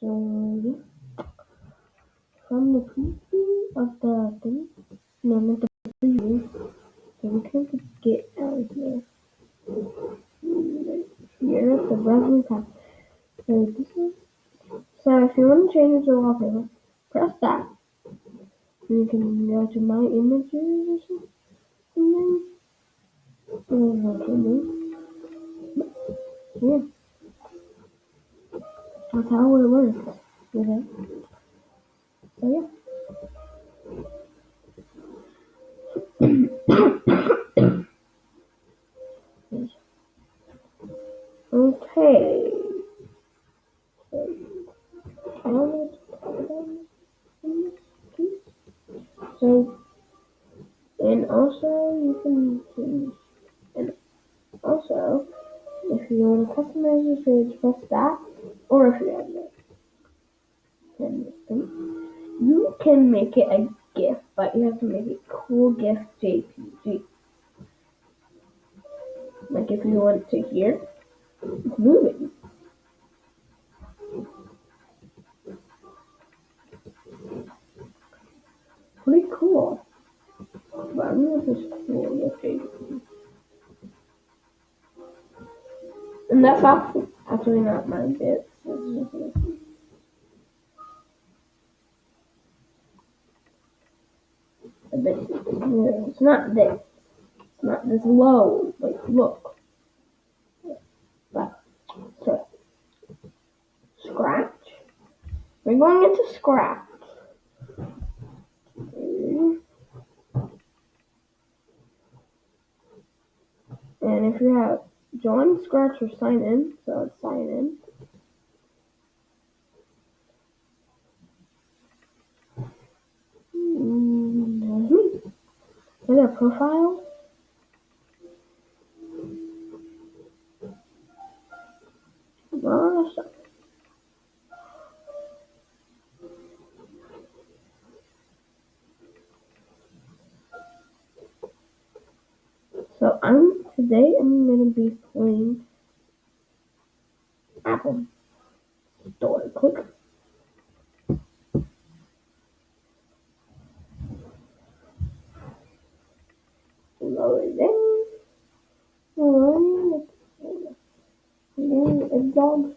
So from the preview of the thing, no, not the preview. So we can get out of here. Here, the browser tab. So this is. So if you want to change the wallpaper, press that. And you can go to my images or something. And then go to Yeah. That's how it works. Okay. So oh, yeah. okay. So, and also you can change, and also if you want to customize your page, press that, or if you have then you can make it a gift, but you have to make it cool gift JPG. Like if you want to hear, it's moving. Pretty cool. But I know this cool GIF JPG. And that's actually, not my It's not this. It's not this low. Like, look. But, so, scratch. We're going into scratch. And if you have join, scratch, or sign in, so it's sign in. A profile. So I'm today I'm gonna be playing Apple Store. Click. dog.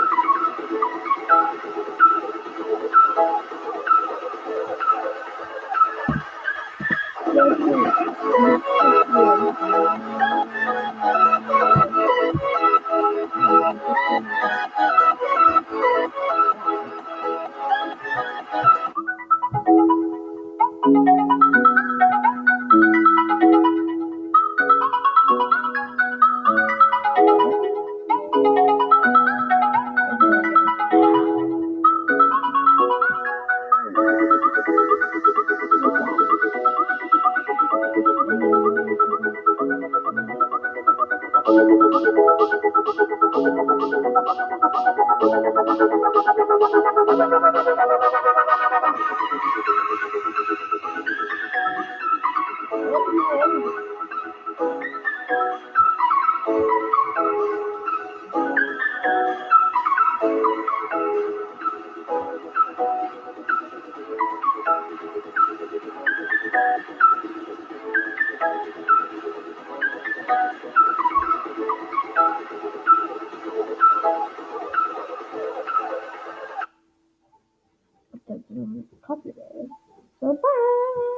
Thank you. popular. So bye!